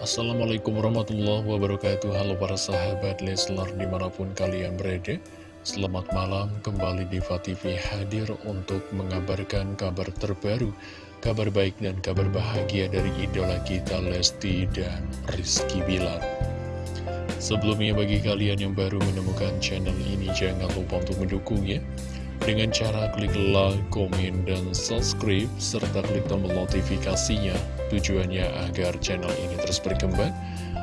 Assalamualaikum warahmatullahi wabarakatuh. Halo para sahabat Leslar di mana pun kalian berada. Selamat malam kembali di TV hadir untuk mengabarkan kabar terbaru Kabar baik dan kabar bahagia dari idola kita Lesti dan Rizky Bilar. Sebelumnya bagi kalian yang baru menemukan channel ini jangan lupa untuk mendukungnya. Dengan cara klik like, komen, dan subscribe, serta klik tombol notifikasinya. Tujuannya agar channel ini terus berkembang.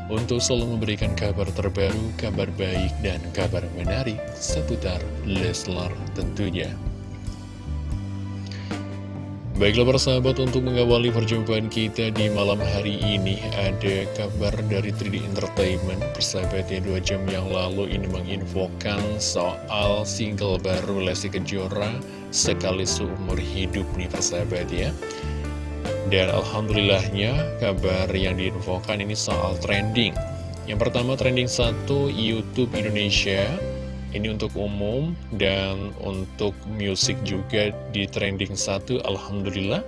Untuk selalu memberikan kabar terbaru, kabar baik, dan kabar menarik seputar Leslar tentunya. Baiklah persahabat untuk mengawali perjumpaan kita di malam hari ini Ada kabar dari 3D Entertainment. Persahabatnya dua jam yang lalu ini menginfokan soal single baru Lesti Kejora Sekali seumur hidup nih persahabat ya Dan Alhamdulillahnya kabar yang diinfokan ini soal trending. Yang pertama trending satu YouTube Indonesia. Ini untuk umum dan untuk musik juga di trending 1 Alhamdulillah.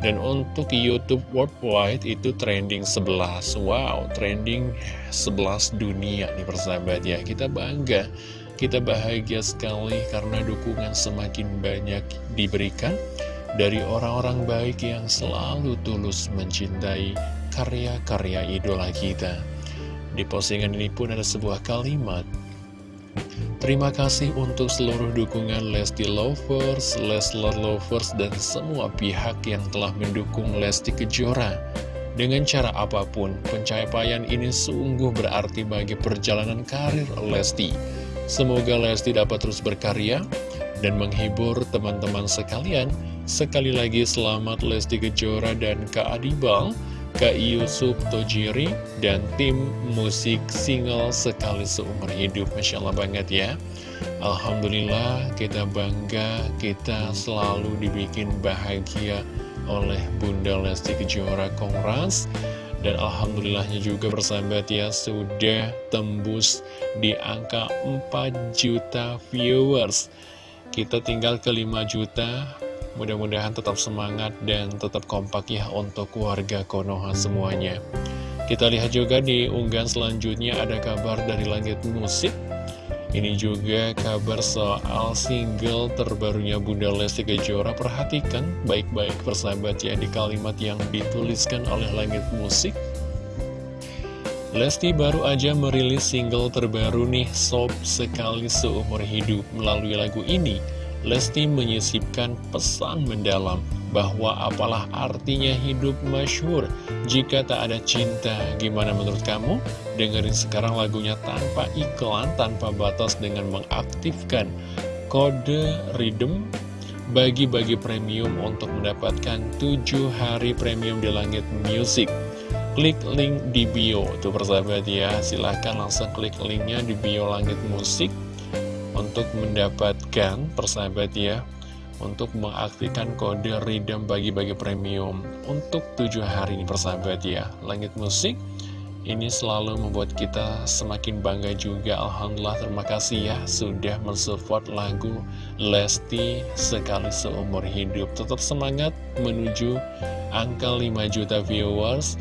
Dan untuk Youtube Worldwide itu trending 11 Wow, trending 11 dunia nih persahabat ya. Kita bangga, kita bahagia sekali karena dukungan semakin banyak diberikan Dari orang-orang baik yang selalu tulus mencintai karya-karya idola kita Di postingan ini pun ada sebuah kalimat Terima kasih untuk seluruh dukungan Lesti Lovers, Leslar Lovers, dan semua pihak yang telah mendukung Lesti Kejora. Dengan cara apa pun, pencapaian ini sungguh berarti bagi perjalanan karir Lesti. Semoga Lesti dapat terus berkarya dan menghibur teman-teman sekalian. Sekali lagi selamat Lesti Kejora dan Kak Adibal Kak Yusuf Tojiri, dan tim musik single sekali seumur hidup. Masya Allah banget ya. Alhamdulillah kita bangga, kita selalu dibikin bahagia oleh Bunda Lesti Kejora Kongras. Dan Alhamdulillahnya juga bersahabat ya sudah tembus di angka 4 juta viewers Kita tinggal ke 5 juta Mudah-mudahan tetap semangat dan tetap kompak ya untuk warga Konoha semuanya. Kita lihat juga di unggahan selanjutnya ada kabar dari Langit Musik. Ini juga kabar soal single terbarunya Bunda Lesti Kejora. Perhatikan baik-baik persahabat ya di kalimat yang dituliskan oleh Langit Musik. Lesti baru aja merilis single terbaru nih, Sob Sekali Seumur Hidup. Melalui lagu ini, Lesti menyisipkan pesan mendalam bahwa apalah artinya hidup masyhur jika tak ada cinta. Gimana menurut kamu? Dengerin sekarang lagunya tanpa iklan, tanpa batas dengan mengaktifkan kode rhythm bagi-bagi premium untuk mendapatkan 7 hari premium di Langit Music. Klik link di bio, tuh persahabat ya, silahkan langsung klik linknya di bio Langit Musik untuk mendapatkan persahabat ya untuk mengaktifkan kode redeem bagi-bagi premium untuk tujuh hari ini persahabat ya. Langit musik ini selalu membuat kita semakin bangga juga. Alhamdulillah terima kasih ya sudah mensupport lagu Lesti sekali seumur hidup. Tetap semangat menuju angka 5 juta viewers.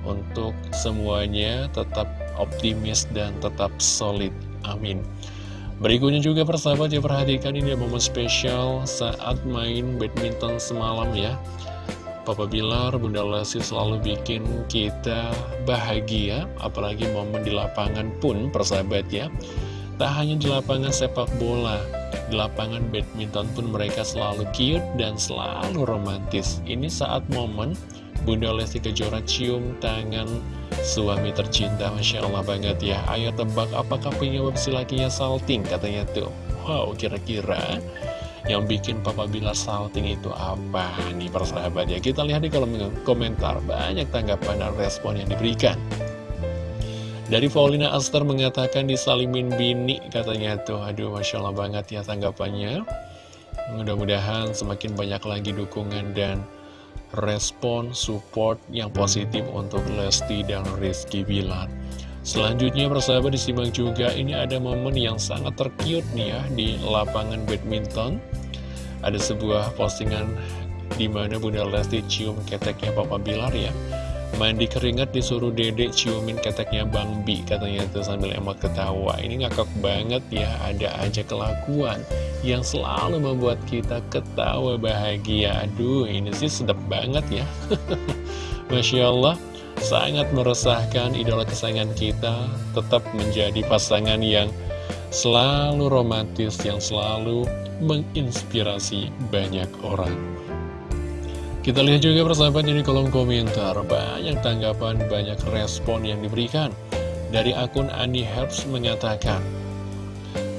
Untuk semuanya tetap optimis dan tetap solid. Amin Berikutnya juga persahabat ya perhatikan ini momen spesial saat main badminton semalam ya. Papa Bilar, Bunda Lesti selalu bikin kita bahagia Apalagi momen di lapangan pun persahabat ya. Tak hanya di lapangan sepak bola Di lapangan badminton pun mereka selalu cute dan selalu romantis. Ini saat momen Bunda Lesti Kejora cium tangan suami tercinta Masya Allah banget ya. Ayo tebak apakah penyebab si lakinya salting? Katanya tuh. Wow kira-kira yang bikin Papa Bilar salting itu apa nih persahabat ya? Kita lihat di kolom komentar. Banyak tanggapan dan respon yang diberikan. Dari Paulina Aster mengatakan disalimin bini katanya tuh. Aduh Masya Allah banget ya tanggapannya. Mudah-mudahan semakin banyak lagi dukungan dan respon support yang positif untuk Lesti dan Rizky Bilar. Selanjutnya persahabat disimak juga ini ada momen yang sangat terkiut nih ya di lapangan badminton. Ada sebuah postingan di mana Bunda Lesti cium keteknya Papa Bilar ya. Mandi keringat disuruh dedek ciumin keteknya Bang Bi Katanya tuh sambil emot ketawa. Ini ngakak banget ya Ada aja kelakuan yang selalu membuat kita ketawa bahagia. Aduh ini sih sedap banget ya. Masya Allah Sangat meresahkan idola kesayangan kita Tetap menjadi pasangan yang selalu romantis Yang selalu menginspirasi banyak orang kita lihat juga persahabat di kolom komentar. Banyak tanggapan, banyak respon yang diberikan. Dari akun Ani Herbs mengatakan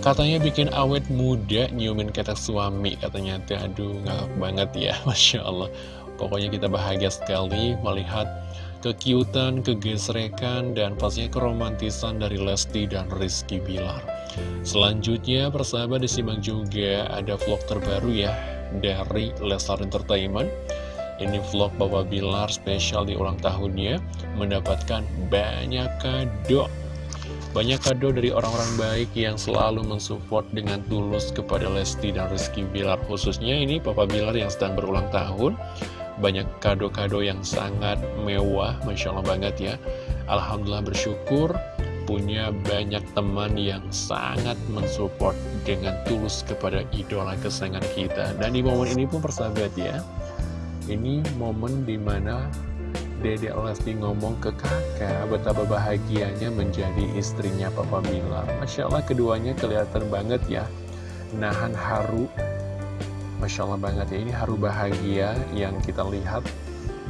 Katanya bikin awet muda nyiumin ketek suami Katanya, aduh ngakak banget ya Masya Allah. Pokoknya kita bahagia sekali melihat kekiutan, kegesrekan, dan pastinya keromantisan dari Lesti dan Rizky Bilar. Selanjutnya persahabat disimak juga ada vlog terbaru ya dari Leslar Entertainment ini vlog Bapak Bilar spesial di ulang tahunnya Mendapatkan banyak kado. Banyak kado dari orang-orang baik yang selalu mensupport dengan tulus kepada Lesti dan Rizky Bilar. Khususnya ini Bapak Bilar yang sedang berulang tahun. Banyak kado-kado yang sangat mewah Masya Allah banget ya. Alhamdulillah bersyukur punya banyak teman yang sangat mensupport dengan tulus kepada idola kesayangan kita. Dan di momen ini pun persahabat ya ini momen di mana Dede Lesti ngomong ke kakak betapa bahagianya menjadi istrinya Papa Bilar. Masya Allah keduanya kelihatan banget ya, nahan haru. Masya Allah banget ya, ini haru bahagia yang kita lihat.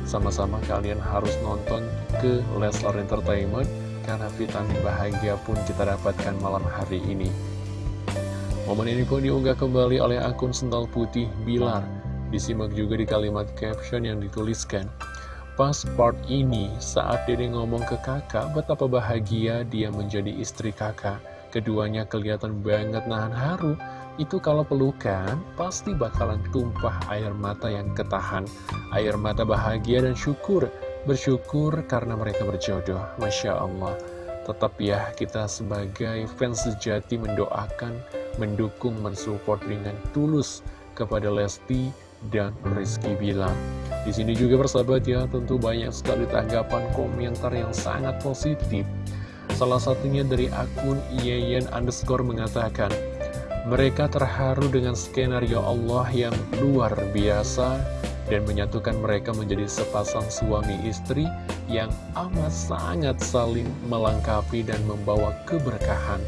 Sama-sama kalian harus nonton ke Leslar Entertainment, karena vitamin bahagia pun kita dapatkan malam hari ini. Momen ini pun diunggah kembali oleh akun Sental Putih Bilar. Disimak juga di kalimat caption yang dituliskan. Pas part ini, saat Dede ngomong ke kakak, betapa bahagia dia menjadi istri kakak. Keduanya kelihatan banget nahan haru. Itu kalau pelukan, pasti bakalan tumpah air mata yang ketahan. Air mata bahagia dan syukur. Bersyukur karena mereka berjodoh. Masya Allah. Tetap ya, kita sebagai fans sejati mendoakan, mendukung, mensupport dengan tulus kepada Lesti dan Rizky bilang di sini juga bersahabat ya tentu banyak sekali tanggapan komentar yang sangat positif salah satunya dari akun Yeyen underscore mengatakan mereka terharu dengan skenario Allah yang luar biasa dan menyatukan mereka menjadi sepasang suami istri yang amat sangat saling melengkapi dan membawa keberkahan.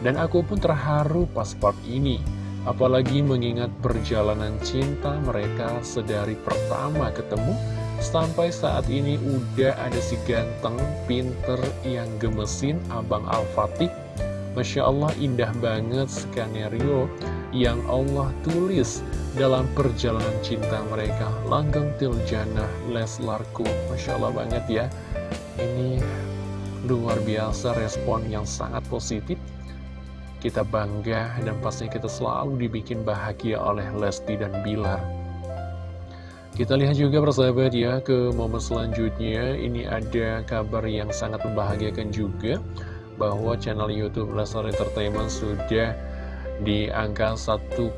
Dan aku pun terharu pas ini Apalagi mengingat perjalanan cinta mereka sedari pertama ketemu Sampai saat ini udah ada si ganteng, pinter, yang gemesin Abang Al-Fatih. Masya Allah indah banget skenario yang Allah tulis dalam perjalanan cinta mereka. Langgeng Tiljana Leslarku Masya Allah banget ya. Ini luar biasa respon yang sangat positif kita bangga dan pasti kita selalu dibikin bahagia oleh Lesti dan Bilar. Kita lihat juga persahabat ya ke momen selanjutnya. Ini ada kabar yang sangat membahagiakan juga bahwa channel Youtube Lesnar Entertainment sudah di angka 1,3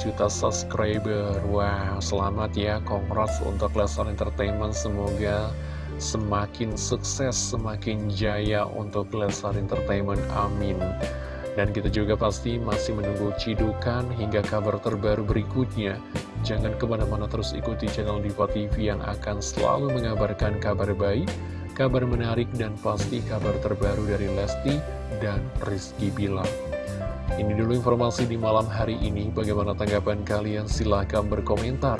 juta subscriber. Wow, selamat ya, congrats untuk Lesnar Entertainment. Semoga semakin sukses, semakin jaya untuk Lesnar Entertainment, amin dan kita juga pasti masih menunggu cidukan hingga kabar terbaru berikutnya. Jangan ke mana-mana terus ikuti channel Diva TV yang akan selalu mengabarkan kabar baik, kabar menarik, dan pasti kabar terbaru dari Lesti dan Rizky Bilar. Ini dulu informasi di malam hari ini. Bagaimana tanggapan kalian? Silahkan berkomentar.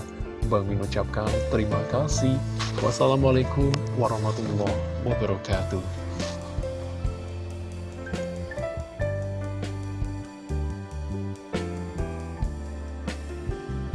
Bang Min ucapkan terima kasih. Wassalamualaikum warahmatullahi wabarakatuh.